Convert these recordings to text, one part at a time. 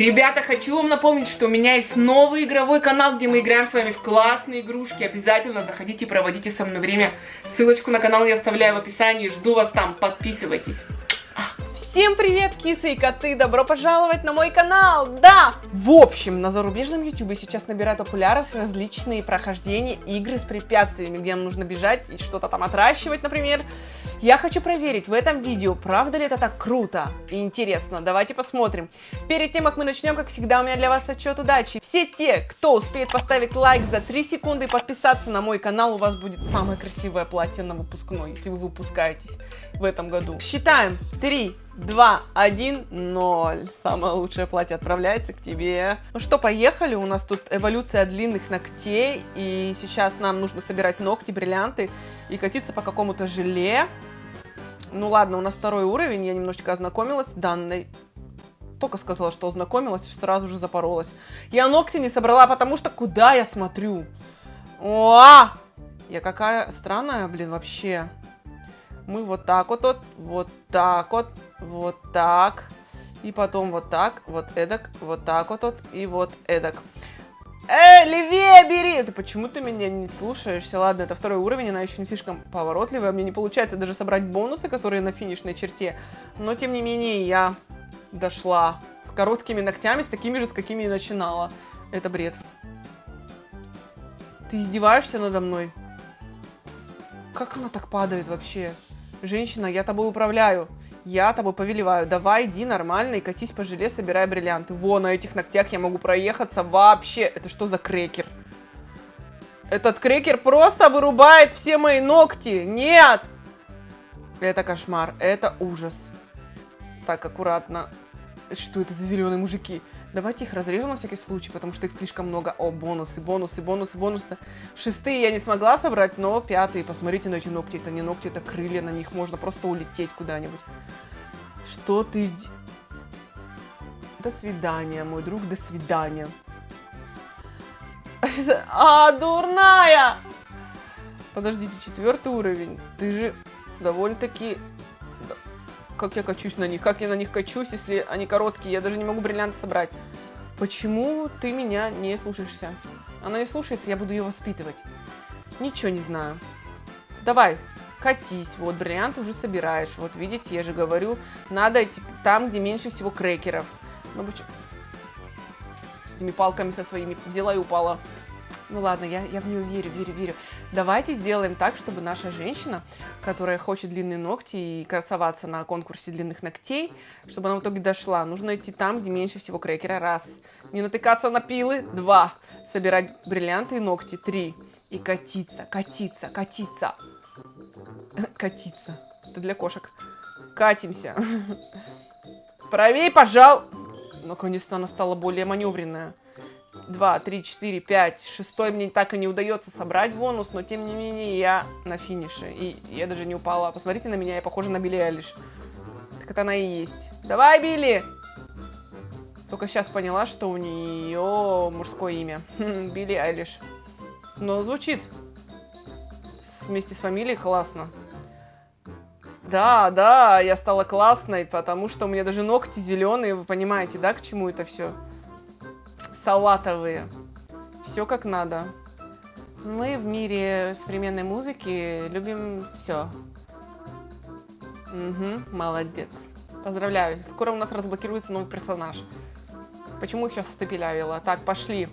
Ребята, хочу вам напомнить, что у меня есть новый игровой канал, где мы играем с вами в классные игрушки. Обязательно заходите и проводите со мной время. Ссылочку на канал я оставляю в описании. Жду вас там. Подписывайтесь. Всем привет, кисы и коты! Добро пожаловать на мой канал! Да! В общем, на зарубежном ютубе сейчас набирают популярность различные прохождения игры с препятствиями, где нам нужно бежать и что-то там отращивать, например. Я хочу проверить в этом видео, правда ли это так круто и интересно. Давайте посмотрим. Перед тем, как мы начнем, как всегда, у меня для вас отчет удачи. Все те, кто успеет поставить лайк за 3 секунды и подписаться на мой канал, у вас будет самое красивое платье на выпускной, если вы выпускаетесь в этом году. Считаем. 3, 2, 1, 0. Самое лучшее платье отправляется к тебе. Ну что, поехали. У нас тут эволюция длинных ногтей. И сейчас нам нужно собирать ногти, бриллианты и катиться по какому-то желе. Ну ладно, у нас второй уровень. Я немножечко ознакомилась данной только сказала, что ознакомилась, и сразу же запоролась. Я ногти не собрала, потому что куда я смотрю? О! Я какая странная, блин, вообще. Мы вот так вот, вот, вот так вот, вот так. И потом вот так, вот эдак, вот так вот, вот и вот эдак. Эй, левее бери! Ты почему ты меня не слушаешься? Ладно, это второй уровень, она еще не слишком поворотливая. Мне не получается даже собрать бонусы, которые на финишной черте. Но, тем не менее, я дошла с короткими ногтями, с такими же, с какими и начинала. Это бред. Ты издеваешься надо мной? Как она так падает вообще? Женщина, я тобой управляю. Я тобой повелеваю. Давай, иди нормально и катись по желе, собирай бриллианты. Во, на этих ногтях я могу проехаться вообще. Это что за крекер? Этот крекер просто вырубает все мои ногти. Нет! Это кошмар. Это ужас. Так, аккуратно. Что это за зеленые мужики? Давайте их разрежем на всякий случай, потому что их слишком много. О, бонусы, бонусы, бонусы, бонусы. Шестые я не смогла собрать, но пятые. Посмотрите на эти ногти. Это не ногти, это крылья. На них можно просто улететь куда-нибудь. Что ты... До свидания, мой друг, до свидания. А, дурная! Подождите, четвертый уровень. Ты же довольно-таки как я качусь на них, как я на них качусь, если они короткие, я даже не могу бриллианты собрать. Почему ты меня не слушаешься? Она не слушается, я буду ее воспитывать. Ничего не знаю. Давай, катись. Вот, бриллианты уже собираешь. Вот, видите, я же говорю, надо идти там, где меньше всего крекеров. Ну, почему? С этими палками со своими взяла и упала. Ну ладно, я, я в нее верю, верю, верю. Давайте сделаем так, чтобы наша женщина, которая хочет длинные ногти и красоваться на конкурсе длинных ногтей, чтобы она в итоге дошла. Нужно идти там, где меньше всего крекера. Раз. Не натыкаться на пилы. Два. Собирать бриллианты и ногти. Три. И катиться, катиться, катиться. Катиться. Это для кошек. Катимся. Правее, пожал. Наконец-то она стала более маневренная. 2, 3, 4, 5, шестой мне так и не удается собрать бонус, но тем не менее я на финише. И я даже не упала. Посмотрите на меня, я похожа на Билли Айлиш. Так это она и есть. Давай, Билли! Только сейчас поняла, что у нее мужское имя. Билли Айлиш. Но звучит вместе с фамилией классно. Да, да, я стала классной, потому что у меня даже ногти зеленые, вы понимаете, да, к чему это все? салатовые. Все как надо. Мы в мире современной музыки любим все. Угу, молодец. Поздравляю. Скоро у нас разблокируется новый персонаж. Почему их сейчас стопилявила? Так, пошли.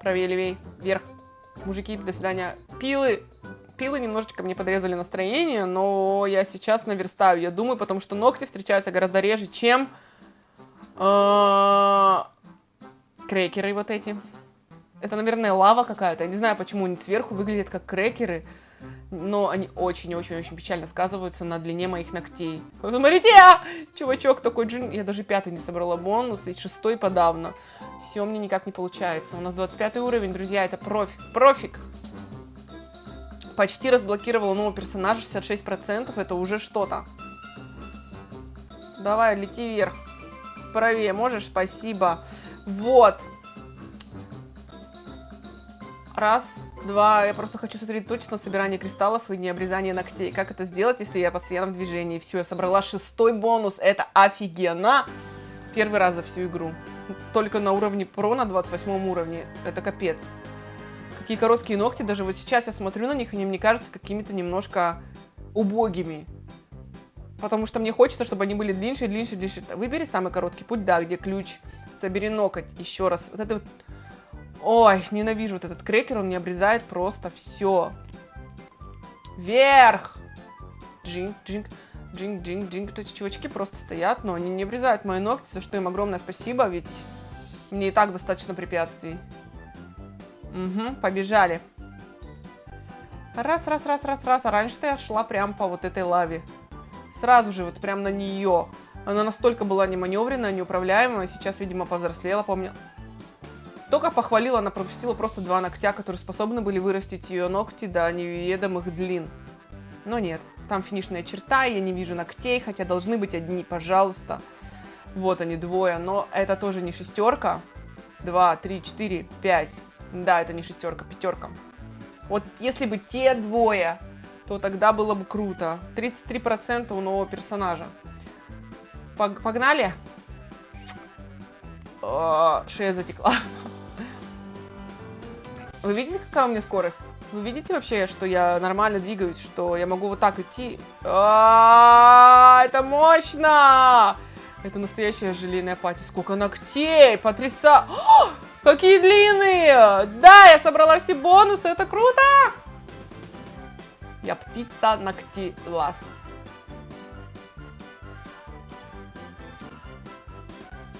Правее, левей, вверх. Мужики, до свидания. Пилы. Пилы немножечко мне подрезали настроение, но я сейчас наверстаю, я думаю, потому что ногти встречаются гораздо реже, чем а, крекеры вот эти. Это, наверное, лава какая-то. Я не знаю, почему они сверху выглядят как крекеры. Но они очень-очень-очень печально сказываются на длине моих ногтей. Смотрите, а! чувачок такой джин. Я даже пятый не собрала бонус, и шестой подавно. Все мне никак не получается. У нас 25 уровень, друзья, это профик. Профик. Почти разблокировала нового персонажа, 66%. Это уже что-то. Давай, лети вверх. Правее можешь? Спасибо. Вот. Раз, два. Я просто хочу сосредоточиться на собирании кристаллов и не обрезании ногтей. Как это сделать, если я постоянно в движении? Все, я собрала шестой бонус. Это офигенно. Первый раз за всю игру. только на уровне Pro, на 28 уровне. Это капец. Какие короткие ногти, даже вот сейчас я смотрю на них, они мне кажутся какими-то немножко убогими. Потому что мне хочется, чтобы они были длиннее, длиннее, длиннее. Выбери самый короткий путь, да, где ключ. Собери ноготь еще раз. Вот это вот... Ой, ненавижу вот этот крекер, он мне обрезает просто все. Вверх! Джинг, джинг, джинг, джинг, джинг. Эти чувачки просто стоят, но они не обрезают мои ногти, за что им огромное спасибо, ведь мне и так достаточно препятствий. Угу, побежали. Раз, раз, раз, раз, раз. А раньше-то я шла прям по вот этой лаве. Сразу же вот прям на нее. Она настолько была неманевренная, неуправляемая. Сейчас, видимо, повзрослела, помню. Только похвалила, она пропустила просто два ногтя, которые способны были вырастить ее ногти до неведомых длин. Но нет, там финишная черта, я не вижу ногтей, хотя должны быть одни, пожалуйста. Вот они, двое, но это тоже не шестерка. Два, три, четыре, пять. Да, это не шестерка, пятерка. Вот если бы те двое, то тогда было бы круто. 33% у нового персонажа. Погнали? О, шея затекла. Вы видите, какая у меня скорость? Вы видите вообще, что я нормально двигаюсь, что я могу вот так идти? А -а -а, это мощно! Это настоящая желейная пати. Сколько ногтей! Потряса... Какие длинные! Да, я собрала все бонусы, это круто! Я птица ногти лас.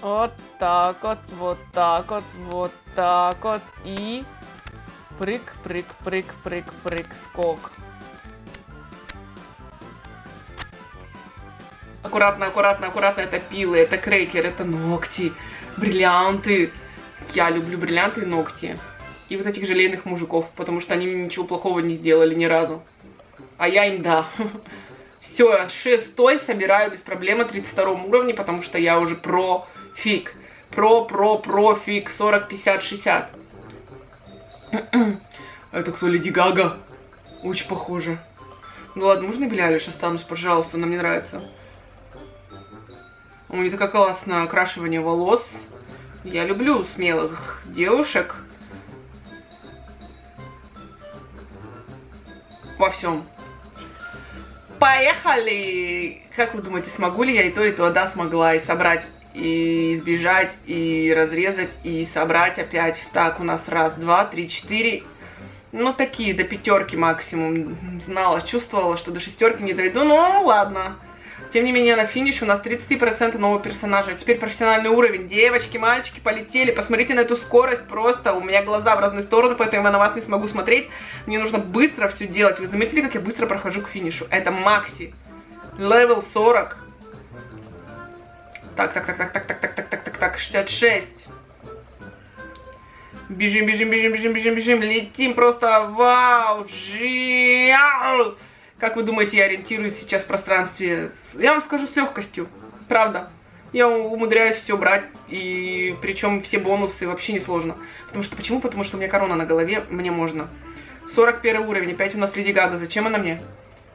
Вот так вот, вот так вот, вот так вот. И прыг, прыг, прыг, прыг, прыг, скок. Аккуратно, аккуратно, аккуратно. Это пилы, это крекер, это ногти, бриллианты. Я люблю бриллианты и ногти. И вот этих желейных мужиков, потому что они мне ничего плохого не сделали ни разу. А я им да. Все, шестой собираю без проблем на 32 уровне, потому что я уже про фиг. Про, про, про фиг. 40, 50, 60. Это кто, Леди Гага? Очень похоже. Ну ладно, можно я Белялиш останусь, пожалуйста, она мне нравится. У нее такое классное окрашивание волос. Я люблю смелых девушек. Во всем. Поехали! Как вы думаете, смогу ли я и то, и то? Да, смогла. И собрать, и избежать, и разрезать, и собрать опять. Так, у нас раз, два, три, четыре. Ну, такие, до пятерки максимум. Знала, чувствовала, что до шестерки не дойду, но ладно. Тем не менее, на финише у нас 33% нового персонажа. Теперь профессиональный уровень. Девочки, мальчики, полетели. Посмотрите на эту скорость. Просто у меня глаза в разные стороны, поэтому я на вас не смогу смотреть. Мне нужно быстро все делать. Вы заметили, как я быстро прохожу к финишу? Это Макси. Левел 40. Так, так, так, так, так, так, так, так, так, так, так, 66. Бежим, бежим, бежим, бежим, бежим, бежим. Летим просто. Вау. Жиау. Как вы думаете, я ориентируюсь сейчас в пространстве? Я вам скажу с легкостью, правда. Я умудряюсь все брать, и причем все бонусы вообще не сложно. Потому что, почему? Потому что у меня корона на голове, мне можно. 41 уровень, опять у нас Леди Гага, зачем она мне?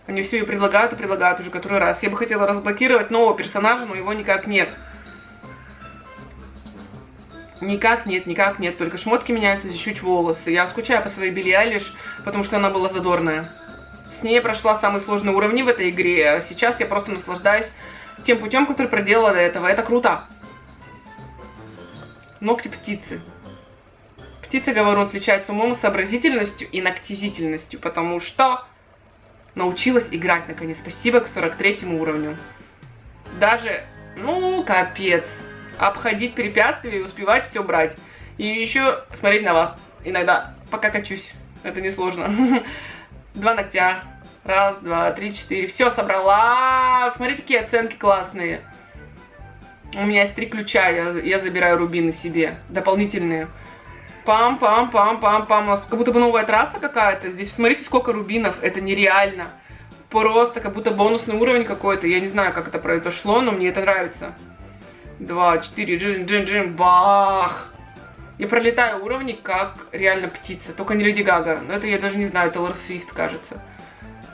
Они все ее предлагают и предлагают уже который раз. Я бы хотела разблокировать нового персонажа, но его никак нет. Никак нет, никак нет, только шмотки меняются, чуть-чуть волосы. Я скучаю по своей Билли Айлиш, потому что она была задорная. С ней прошла самые сложные уровни в этой игре. Сейчас я просто наслаждаюсь тем путем, который проделала до этого. Это круто. Ногти птицы. Птица, говорю, отличается умом, сообразительностью и ногтизительностью, потому что научилась играть, наконец. Спасибо к 43 уровню. Даже, ну, капец. Обходить препятствия и успевать все брать. И еще смотреть на вас иногда, пока качусь. Это несложно. Два ногтя. Раз, два, три, четыре. Все, собрала. Смотрите, какие оценки классные. У меня есть три ключа, я, я забираю рубины себе. Дополнительные. Пам-пам-пам-пам-пам. Как будто бы новая трасса какая-то. Здесь смотрите, сколько рубинов. Это нереально. Просто как будто бонусный уровень какой-то. Я не знаю, как это произошло, но мне это нравится. Два, четыре, джин-джин-джин, бах. Я пролетаю уровни, как реально птица. Только не Леди Гага. Но это я даже не знаю, Тейлор Свифт, кажется.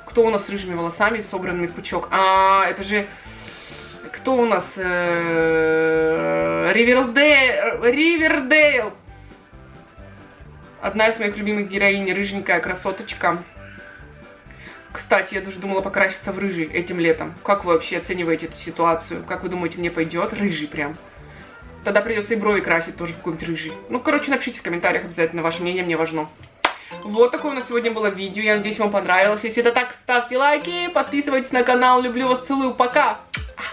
Кто у нас с рыжими волосами, собранными в пучок? А, это же... кто у нас? Э, Ривердейл. Ривердейл. Одна из моих любимых героинь, рыженькая красоточка. Кстати, я даже думала покраситься в рыжий этим летом. Как вы вообще оцениваете эту ситуацию? Как вы думаете, мне пойдет рыжий прям? Тогда придется и брови красить тоже в какой-нибудь рыжий. Ну, короче, напишите в комментариях обязательно, ваше мнение мне важно. Вот такое у нас сегодня было видео. Я надеюсь, вам понравилось. Если это так, ставьте лайки, подписывайтесь на канал. Люблю вас, целую, пока!